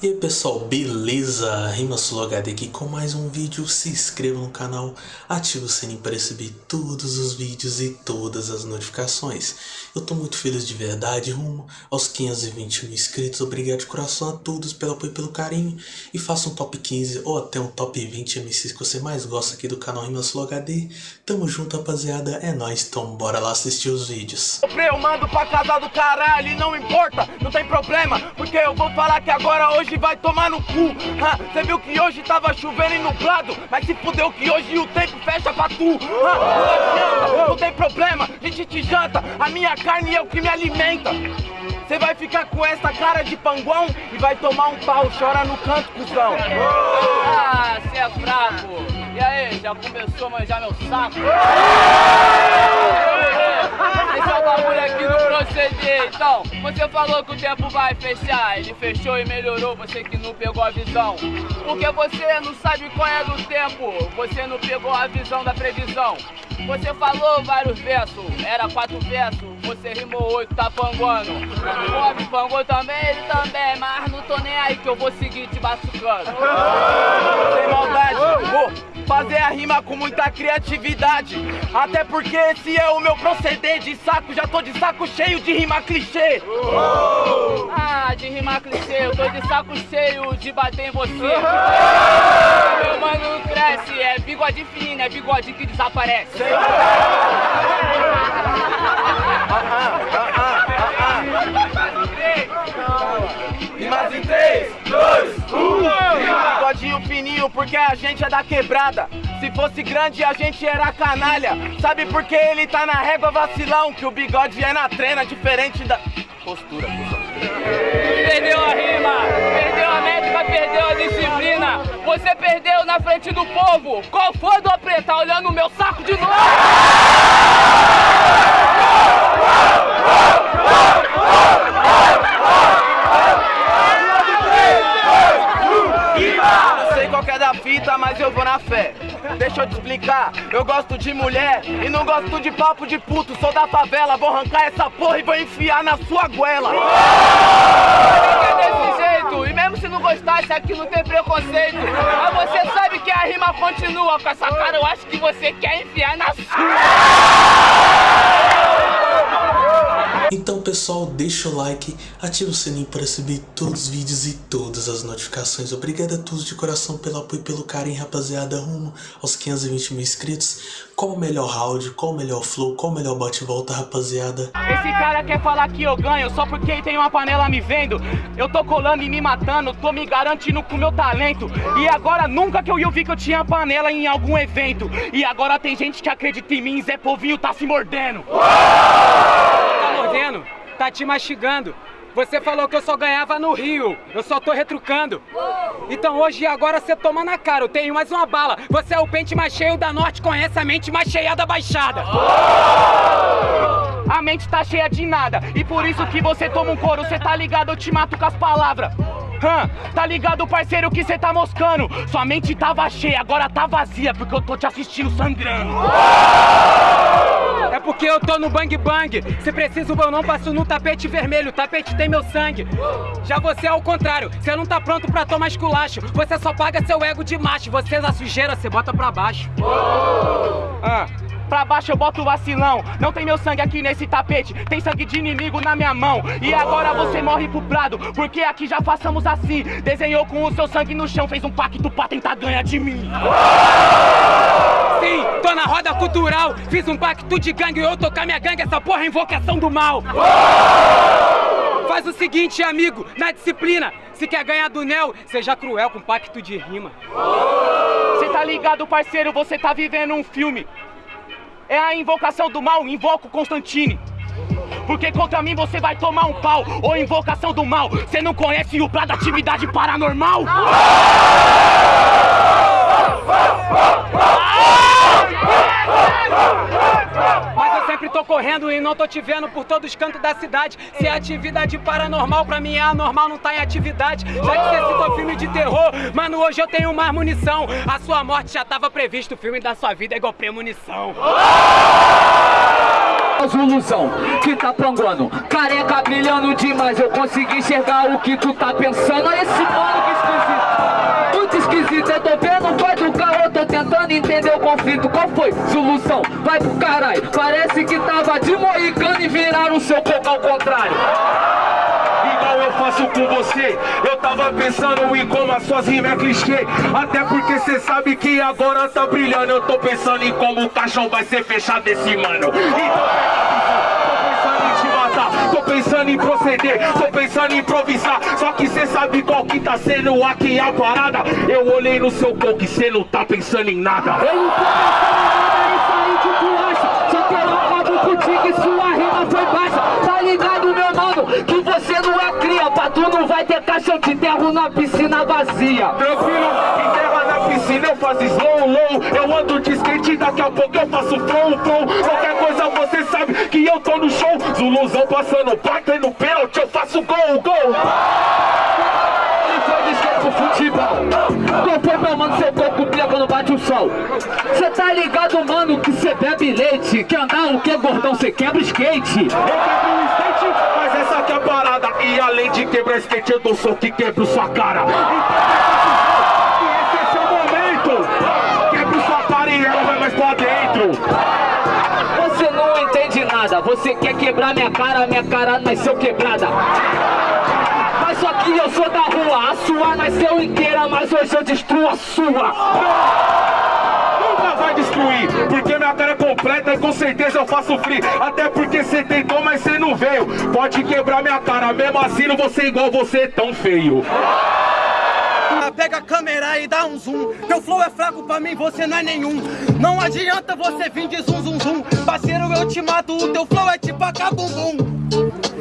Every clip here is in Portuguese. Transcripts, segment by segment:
E aí pessoal, beleza? RimaSuloHD aqui com mais um vídeo, se inscreva no canal, ative o sininho para receber todos os vídeos e todas as notificações. Eu tô muito feliz de verdade, rumo aos 520 mil inscritos, obrigado de coração a todos pelo apoio e pelo carinho. E faça um top 15 ou até um top 20 MCs que você mais gosta aqui do canal RimaSuloHD. Tamo junto rapaziada, é nóis, então bora lá assistir os vídeos. Eu mando pra casa do caralho, não importa, não tem problema, porque eu vou falar que agora hoje vai tomar no cu. Você viu que hoje tava chovendo e nublado, mas se fudeu que hoje o tempo fecha pra tu. não adianta, não tem problema, a gente te janta, a minha carne é o que me alimenta. Você vai ficar com essa cara de panguão e vai tomar um pau, chora no canto, cuzão. Ah, cê é fraco. E aí, já começou a manjar meu saco? Esse é o bagulho aqui no proceder. Então, você falou que o tempo vai fechar. Ele fechou e melhorou, você que não pegou a visão. Porque você não sabe qual é do tempo. Você não pegou a visão da previsão. Você falou vários versos, era quatro versos. Você rimou oito, tá panguando. O Bob pangou também, ele também. Mas não tô nem aí que eu vou seguir te batucando. Sem maldade, vou fazer a rima com muita criatividade. Até porque esse é o meu proceder de saco. Já tô de saco cheio de rima clichê. Ah, de rimar clichê, eu tô de saco cheio de bater em você. Meu mano cresce, é bigode fino, é bigode que desaparece. Rimas em 3, 2, 1. Bigodinho porque a gente é da quebrada. Se fosse grande, a gente era canalha. Sabe por que ele tá na régua vacilão? Que o bigode é na trena, diferente da postura. Perdeu a rima, perdeu a métrica, perdeu a disciplina. Você perdeu na frente do povo. Qual foi do preta olhando o meu saco de novo? De mulher e não gosto de papo de puto. Sou da favela, vou arrancar essa porra e vou enfiar na sua goela. É desse jeito. E mesmo se não gostasse, aqui não tem preconceito. Mas você sabe que a rima continua. Com essa cara, eu acho que você quer enfiar na sua. Então pessoal, deixa o like, ativa o sininho para receber todos os vídeos e todas as notificações. Obrigado a todos de coração pelo apoio e pelo carinho, rapaziada, rumo aos 520 mil inscritos. Qual o melhor round, qual o melhor flow, qual o melhor bate-volta, rapaziada? Esse cara quer falar que eu ganho só porque tem uma panela me vendo. Eu tô colando e me matando, tô me garantindo com meu talento. E agora nunca que eu ia ouvir que eu tinha panela em algum evento. E agora tem gente que acredita em mim, Zé Povinho tá se mordendo. tá mordendo, tá te mastigando. Você falou que eu só ganhava no Rio, eu só tô retrucando. Então hoje e agora você toma na cara, eu tenho mais uma bala. Você é o pente mais cheio da norte, conhece a mente mais cheia da baixada. A mente tá cheia de nada. E por isso que você toma um couro. Cê tá ligado, eu te mato com as palavras. Hã, tá ligado, parceiro, que cê tá moscando? Sua mente tava cheia, agora tá vazia Porque eu tô te assistindo sangrando porque eu tô no bang bang. Se preciso eu não passo no tapete vermelho. O tapete tem meu sangue. Já você é o contrário. Você não tá pronto pra tomar esculacho. Você só paga seu ego de macho. Você é a sujeira, você bota pra baixo. Ah Pra baixo eu boto vacilão. Não tem meu sangue aqui nesse tapete. Tem sangue de inimigo na minha mão. E agora você morre pro prado Porque aqui já façamos assim. Desenhou com o seu sangue no chão Fez um pacto pra tentar ganhar de mim Sim, tô na roda cultural. Fiz um pacto de gangue Eu tocar minha gangue Essa porra é invocação do mal. Faz o seguinte, amigo, na disciplina. Se quer ganhar do Nel, seja cruel com pacto de rima. Cê tá ligado, parceiro, você tá vivendo um filme. É a invocação do mal, invoco Constantine. Porque contra mim você vai tomar um pau Ou invocação do mal. Você não conhece o da atividade paranormal? Mas eu sempre tô correndo e não tô te vendo por todos os cantos da cidade Se é atividade paranormal, pra mim é anormal, não tá em atividade Já que você citou filme de terror, mano, hoje eu tenho mais munição A sua morte já tava previsto, o filme da sua vida é igual premonição Zuluzão que tá panguando, careca brilhando demais. Eu consegui enxergar o que tu tá pensando. Olha esse mano que esquisito. Tentando entender o conflito. Qual foi? Solução, vai pro caralho. Parece que tava de moicano e viraram seu coco ao contrário igual eu faço com você Eu tava pensando em como as suas rimas é clichê Até porque cê sabe que agora tá brilhando Eu tô pensando em como o caixão vai ser fechado esse mano Então Tô pensando em proceder, tô pensando em improvisar. Só que cê sabe qual que tá sendo aqui a parada. Eu olhei no seu coco e cê não tá pensando em nada. Eu não tô pensando em nada, isso aí que tu acha Só eu acabo contigo e sua rima foi baixa Tá ligado meu mano, que cria Pra tu não vai ter caixa, eu te enterro na piscina vazia. Tranquilo, enterra na piscina, eu faço slow, low. Eu ando de skate, daqui a pouco eu faço flow, flow. Qualquer coisa você sabe que eu tô no show. Zuluzão passando, batendo pênalti, eu faço gol, gol. Ele foi de skate pro futebol. Qual foi meu mano, seu corpo brilha quando bate o sol. Cê tá ligado mano, que cê bebe leite. Quer andar o que gordão, cê quebra skate. Eu quebro o skate, mas essa aqui é a parada E além de quebrar skate, eu dou soco que quebro sua cara. Então, esse é seu momento. Quebro sua cara e ela vai mais pra dentro. Você não entende nada, você quer quebrar minha cara, minha cara nasceu quebrada. Mas só que eu sou da rua, a sua nasceu inteira, mas hoje eu destruo a sua. Nunca vai destruir, é completa e com certeza eu faço free. Até porque cê tentou, mas cê não veio. Pode quebrar minha cara, mesmo assim não vou ser igual você tão feio. Pega a câmera e dá um zoom. Teu flow é fraco pra mim, você não é nenhum. Não adianta você vir de zum zum zum Parceiro, eu te mato, o teu flow é tipo a cabum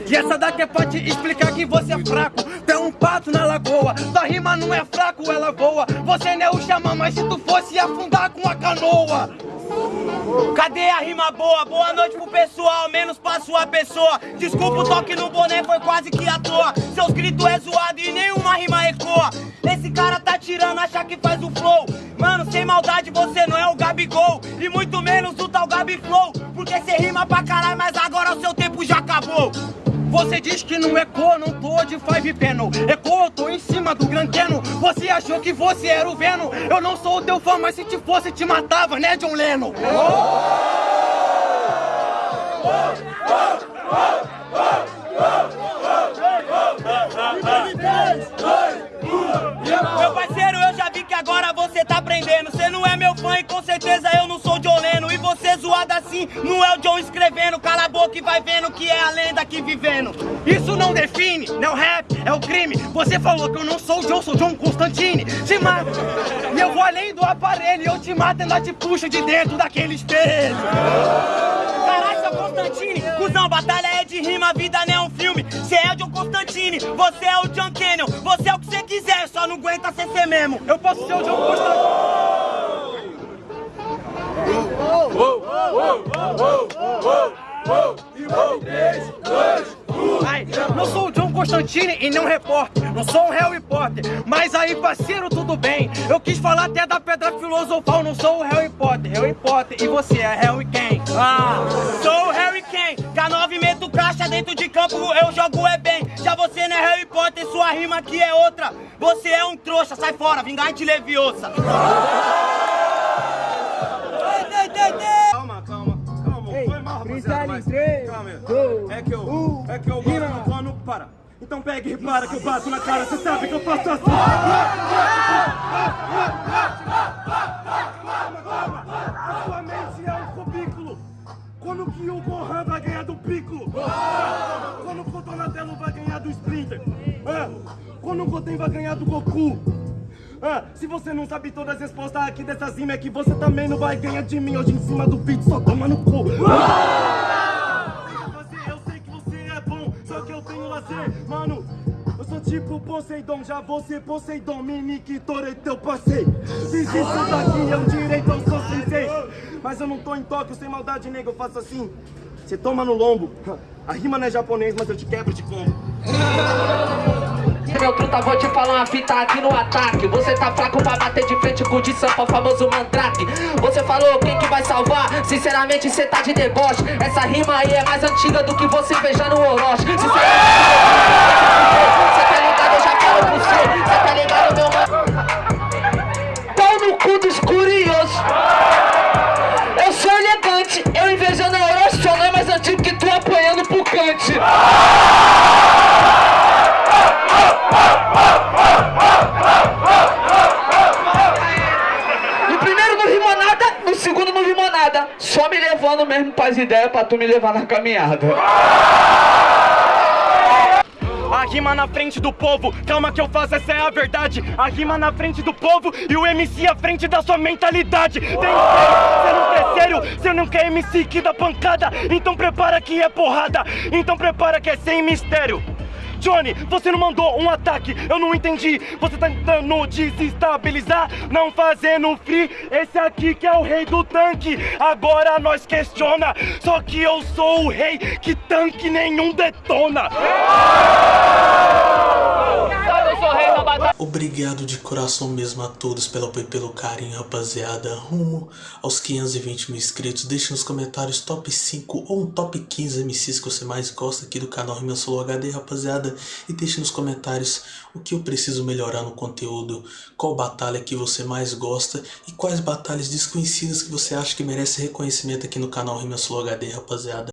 E essa daqui é pra te explicar que você é fraco. Tu é um pato na lagoa Tua rima não é fraco, ela voa. Você não é o xamã, mas se tu fosse afundar com a canoa Cadê a rima boa? Boa noite pro pessoal, menos pra sua pessoa. Desculpa o toque no boné, foi quase que à toa. Seus gritos é zoado e nenhuma rima ecoa. Esse cara tá tirando, acha que faz o flow. Mano, sem maldade, você não é o Gabigol. E muito menos o tal Gabi Flow. Porque cê rima pra caralho, mas agora o seu tempo já acabou. Você diz que não ecoa, não tô de five panel Ecoa, eu tô em cima do grandeno Você achou que você era o Venom? Eu não sou o teu fã, mas se te fosse te matava, né John Lennon? Meu parceiro, eu já vi que agora você tá aprendendo. Você não é meu fã e com certeza eu não assim, não é o John escrevendo Cala a boca e vai vendo que é a lenda aqui vivendo. Isso não define, não é o rap, é o crime. Você falou que eu não sou o John, sou John Constantine. Se mata, e eu vou além do aparelho eu te mato e ainda te puxo de dentro daquele espelho. Caralho, seu Constantine, cuzão, batalha é de rima, vida não é um filme. Cê é o John Constantine, você é o John Canyon. Você é o que você quiser, só não aguenta ser você mesmo. Eu posso ser o John Constantine não sou o John Constantine e não repórter. Não sou um Harry Potter. Mas aí parceiro, tudo bem. Eu quis falar até da pedra filosofal. Não sou o Harry Potter, Harry Potter E você é Harry quem? Ah, sou o Harry quem? K9 meto caixa dentro de campo. Eu jogo é bem. Já você não é Harry Potter. Sua rima aqui é outra. Você é um trouxa, sai fora, vingante leviosa Calma, calma, calma. Foi mal, rapaziada, mas... Calma aí. É que eu, é que eu quando para. Então pega e repara que eu bato na cara, você sabe que eu faço assim. Calma, calma. A sua mente é um cubículo. Quando que o Gohan vai ganhar do Piccolo? Quando que o Donatello vai ganhar do Splinter? Ah, Quando o Goten vai ganhar do Goku? Ah, se você não sabe todas as respostas aqui dessas rimas é que você também não vai ganhar de mim hoje em cima do beat, só toma no cu. Você, eu sei que você é bom, só que eu tenho lazer, mano. Eu sou tipo Poseidon, já você Poseidon, Minique, Toreto, eu passei. Fiz isso daqui, é um direito, eu sou sensei. Mas eu não tô em Tóquio, sem maldade, nego, eu faço assim. Você toma no lombo. A rima não é japonês, mas eu te quebro de combo. Meu truta, vou te falar uma fita aqui no ataque. Você tá fraco pra bater de frente com o de Sampa, famoso mandrake. Você falou quem que vai salvar, sinceramente cê tá de deboche. Essa rima aí é mais antiga do que você veja no Orochi. Sinceramente, nada. Só me levando mesmo pras ideias pra tu me levar na caminhada. A rima na frente do povo, calma que eu faço, essa é a verdade. A rima na frente do povo e o MC à frente da sua mentalidade. Tem você não quer sério, você não quer MC que dá pancada. Então prepara que é porrada, então prepara que é sem mistério. Johnny, você não mandou um ataque, eu não entendi. Você tá tentando desestabilizar, não fazendo free. Esse aqui que é o rei do tanque. Agora nós questiona, só que eu sou o rei que tanque nenhum detona. Rei da batalha. Obrigado de coração mesmo a todos pelo apoio e pelo carinho, rapaziada. Rumo aos 520 mil inscritos. Deixe nos comentários top 5 ou um top 15 MCs que você mais gosta aqui do canal Rima Solo HD, rapaziada. E deixe nos comentários o que eu preciso melhorar no conteúdo, qual batalha que você mais gosta e quais batalhas desconhecidas que você acha que merece reconhecimento aqui no canal Rima Solo HD, rapaziada.